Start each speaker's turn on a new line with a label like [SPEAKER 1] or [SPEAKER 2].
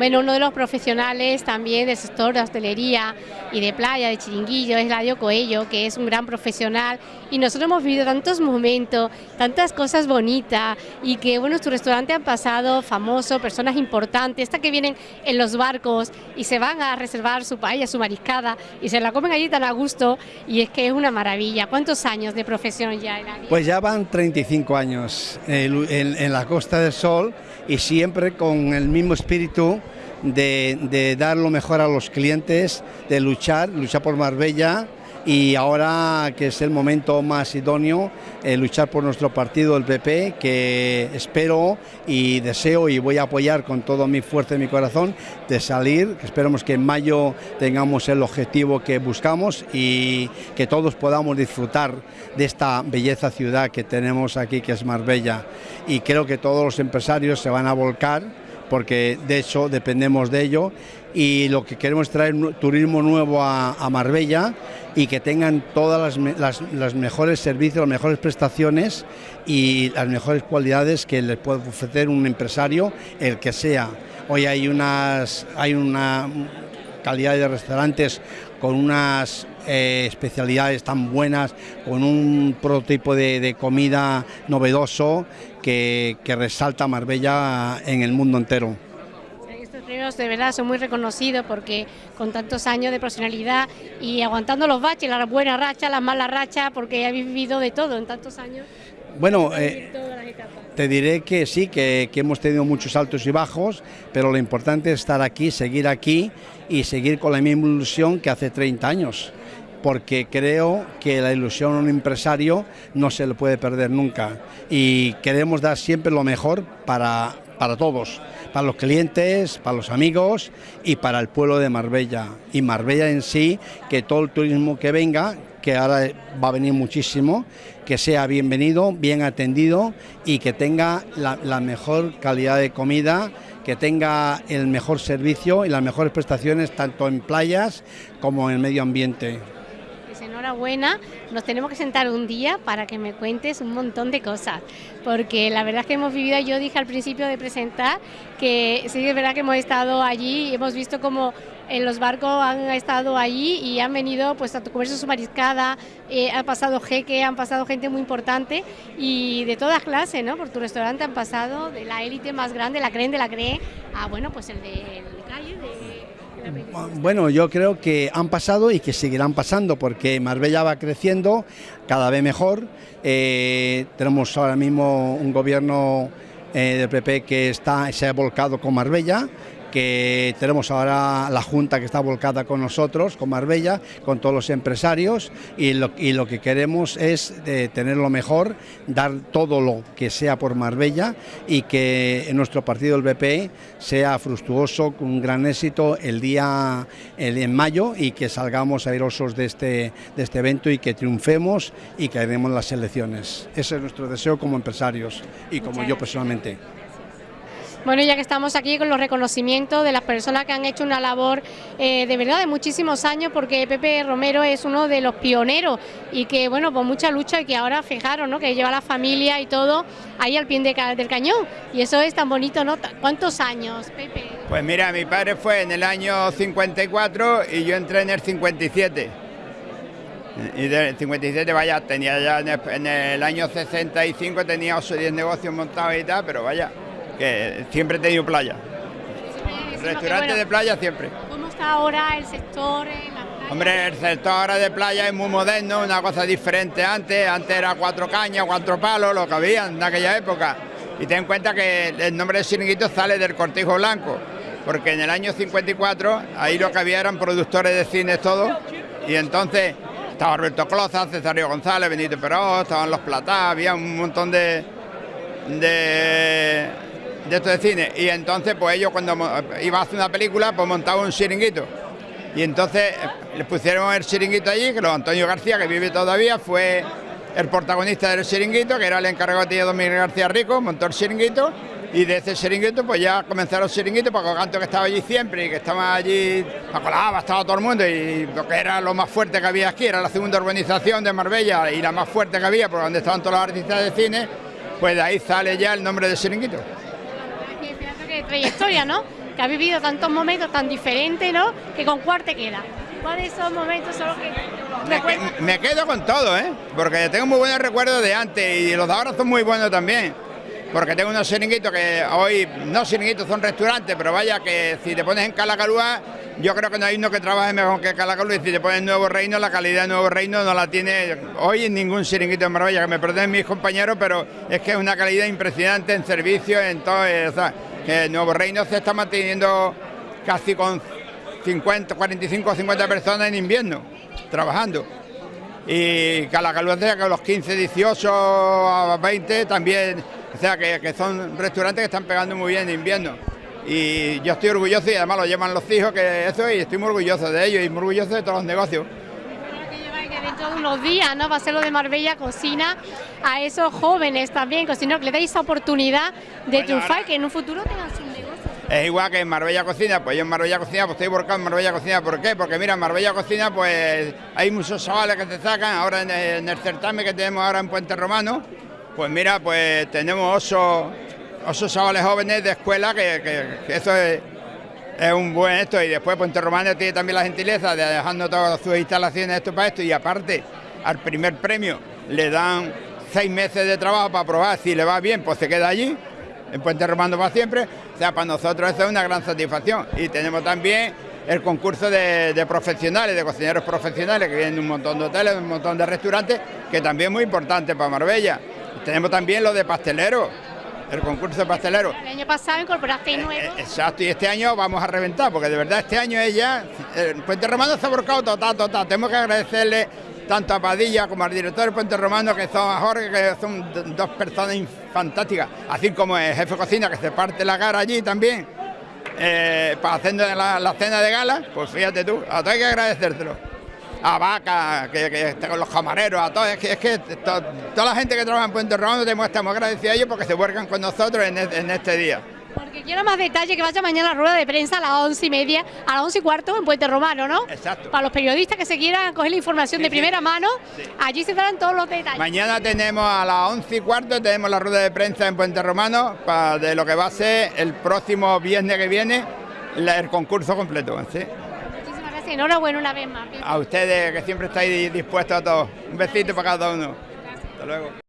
[SPEAKER 1] Bueno, uno de los profesionales también del sector de hostelería y de playa, de chiringuillo, es Ladio Coello, que es un gran profesional y nosotros hemos vivido tantos momentos, tantas cosas bonitas y que, bueno, tu restaurante han pasado famosos, personas importantes, estas que vienen en los barcos y se van a reservar su paella, su mariscada y se la comen allí tan a gusto y es que es una maravilla. ¿Cuántos años de profesión ya?
[SPEAKER 2] Pues ya van 35 años en, en, en la Costa del Sol y siempre con el mismo espíritu de, dar lo mejor a los clientes, de luchar, luchar por Marbella y ahora que es el momento más idóneo, eh, luchar por nuestro partido, el PP, que espero y deseo y voy a apoyar con toda mi fuerza y mi corazón de salir, esperemos que en mayo tengamos el objetivo que buscamos y que todos podamos disfrutar de esta belleza ciudad que tenemos aquí, que es Marbella. Y creo que todos los empresarios se van a volcar porque de hecho dependemos de ello y lo que queremos es traer turismo nuevo a, Marbella y que tengan todas las, las, mejores servicios, las mejores prestaciones y las mejores cualidades que les puede ofrecer un empresario, el que sea. Hoy hay, unas, hay una calidad de restaurantes con unas eh, especialidades tan buenas, con un prototipo de, de comida novedoso que, que resalta Marbella en el mundo entero
[SPEAKER 1] de verdad son muy reconocidos porque con tantos años de profesionalidad y aguantando los baches, las buenas rachas, las malas rachas, porque habéis vivido de todo en tantos años.
[SPEAKER 2] Bueno, eh, te diré que sí, que, hemos tenido muchos altos y bajos, pero lo importante es estar aquí, seguir aquí y seguir con la misma ilusión que hace 30 años porque creo que la ilusión a un empresario no se le puede perder nunca y queremos dar siempre lo mejor para, para todos, para los clientes, para los amigos y para el pueblo de Marbella. Y Marbella en sí, que todo el turismo que venga, que ahora va a venir muchísimo, que sea bienvenido, bien atendido y que tenga la, mejor calidad de comida, que tenga el mejor servicio y las mejores prestaciones tanto en playas como en el medio ambiente.
[SPEAKER 1] Enhorabuena, nos tenemos que sentar un día para que me cuentes un montón de cosas, porque la verdad es que hemos vivido, yo dije al principio de presentar, que sí es verdad que hemos estado allí y hemos visto como en los barcos han estado allí y han venido pues a comerse su mariscada, eh, ha pasado jeque, han pasado gente muy importante y de todas clases, ¿no? Por tu restaurante han pasado de la élite más grande, la creen de la creen, a bueno, pues el de, el de calle, de
[SPEAKER 2] bueno, yo creo que han pasado y que seguirán pasando porque Marbella va creciendo cada vez mejor. Eh, tenemos ahora mismo un gobierno eh, del PP que está, se ha volcado con Marbella que tenemos ahora la Junta que está volcada con nosotros, con Marbella, con todos los empresarios y lo, y lo que queremos es eh, tener lo mejor, dar todo lo que sea por Marbella y que en nuestro partido el BP sea fructuoso, con un gran éxito el día el, en mayo y que salgamos airosos de este, de este evento y que triunfemos y que haremos las elecciones. Ese es nuestro deseo como empresarios y como yo personalmente.
[SPEAKER 1] Bueno, ya que estamos aquí con los reconocimientos de las personas que han hecho una labor eh, de verdad de muchísimos años, porque Pepe Romero es uno de los pioneros y que, bueno, pues mucha lucha y que ahora, fijaros, ¿no? Que lleva la familia y todo ahí al pie de, del cañón. Y eso es tan bonito, ¿no? ¿Cuántos años, Pepe?
[SPEAKER 3] Pues mira, mi padre fue en el año 54 y yo entré en el 57. Y del 57, vaya, tenía ya en el, año 65 tenía 8 o 10 negocios montados y tal, pero vaya, que siempre he tenido playa. Restaurante bueno, de playa siempre.
[SPEAKER 1] ¿Cómo está ahora el sector en la playa?
[SPEAKER 3] Hombre, el sector ahora de playa es muy moderno, una cosa diferente antes. Antes era cuatro cañas, cuatro palos, lo que había en aquella época. Y ten en cuenta que el nombre de chiringuito sale del cortijo blanco, porque en el año 54 ahí lo que había eran productores de cine todos, y entonces estaba Roberto Cloza, Cesario González, Benito Peró, estaban los Platá, había un montón de, de de esto de cine. Y entonces, pues ellos cuando iba a hacer una película, pues montaban un chiringuito. Y entonces eh, les pusieron el chiringuito allí, que lo Antonio García, que vive todavía, fue el protagonista del chiringuito, que era el encargado de Domínguez García Rico, montó el chiringuito. Y de ese chiringuito, pues ya comenzaron los chiringuitos, porque Canto que estaba allí siempre y que estaba allí, colaba, estaba todo el mundo, y lo que era lo más fuerte que había aquí, era la segunda urbanización de Marbella y la más fuerte que había, por donde estaban todos los artistas de cine, pues de ahí sale ya el nombre del chiringuito
[SPEAKER 1] trayectoria, ¿no? que ha vivido tantos momentos tan diferentes, ¿no? Que con cuál te queda. ¿Cuáles son momentos son los que
[SPEAKER 3] me, me quedo con todo, ¿eh? Porque tengo muy buenos recuerdos de antes y los de ahora son muy buenos también. Porque tengo unos chiringuitos que hoy, no chiringuitos, son restaurantes, pero vaya que si te pones en Calacalúa, yo creo que no hay uno que trabaje mejor que Calacalúa. Y si te pones Nuevo Reino, la calidad de Nuevo Reino no la tiene hoy en ningún chiringuito en Marbella, que me perdonen mis compañeros, pero es que es una calidad impresionante en servicio, en todo. eh, O sea, que Nuevo Reino se está manteniendo casi con 50, 45 o 50 personas en invierno, trabajando. Y Calacalúa, que los 15, 18 a 20 también, o sea, que, que son restaurantes que están pegando muy bien en invierno. Y yo estoy orgulloso y además lo llevan los hijos, que eso, y estoy muy orgulloso de ellos y muy orgulloso de todos los negocios.
[SPEAKER 1] que lleva que dentro de unos días, ¿no? Va a ser lo de Marbella Cocina a esos jóvenes también, cocineros, que le deis esa oportunidad de
[SPEAKER 3] Bueno,
[SPEAKER 1] triunfar,
[SPEAKER 3] ahora-
[SPEAKER 1] que en un futuro tengan sus negocios.
[SPEAKER 3] Es igual que en Marbella Cocina, pues yo en Marbella Cocina, pues estoy volcado en Marbella Cocina, ¿por qué? Porque mira, en Marbella Cocina, pues hay muchos chavales que se sacan, ahora en el, en el certamen que tenemos ahora en Puente Romano, pues mira, pues tenemos ocho, ocho chavales jóvenes de escuela, que, que- que eso es, es un buen esto, y después Puente Romano tiene también la gentileza de dejarnos todas sus instalaciones esto para esto, y aparte, al primer premio le dan seis meses de trabajo para probar, si le va bien, pues se queda allí, en Puente Romano para siempre. O sea, para nosotros eso es una gran satisfacción. Y tenemos también el concurso de, de profesionales, de cocineros profesionales, que vienen de un montón de hoteles, de un montón de restaurantes, que también es muy importante para Marbella. Tenemos también lo de pasteleros, el concurso de pasteleros.
[SPEAKER 1] El año pasado incorporasteis
[SPEAKER 3] Eh,
[SPEAKER 1] nuevos.
[SPEAKER 3] eh, Exacto, y este año vamos a reventar, porque de verdad este año es ya. eh, Puente Romano se ha volcado total, total. Tenemos que agradecerle tanto a Padilla como al director de Puente Romano, que son Jorge, que son dos personas fantásticas, así como el jefe de cocina, que se parte la cara allí también, eh, para hacer la, cena de gala, pues fíjate tú, a todos hay que agradecértelo. A Vaca, que, está con los camareros, a todos, es que, toda la gente que trabaja en Puente Romano tenemos, estamos agradecidos a ellos porque se vuelcan con nosotros en este día.
[SPEAKER 1] Porque quiero más detalle que vaya mañana a la rueda de prensa a las once y media, a las once y cuarto en Puente Romano, ¿no?
[SPEAKER 3] Exacto.
[SPEAKER 1] Para los periodistas que se quieran coger la información
[SPEAKER 3] Sí,
[SPEAKER 1] de
[SPEAKER 3] sí.
[SPEAKER 1] primera mano,
[SPEAKER 3] Sí.
[SPEAKER 1] allí se darán todos los detalles.
[SPEAKER 3] Mañana tenemos a las 11 y cuarto, tenemos la rueda de prensa en Puente Romano para de lo que va a ser el próximo viernes que viene la- el concurso completo. ¿sí?
[SPEAKER 1] Muchísimas gracias, enhorabuena una vez más.
[SPEAKER 3] A ustedes que siempre estáis dispuestos a todos. Un besito para cada uno. Hasta luego.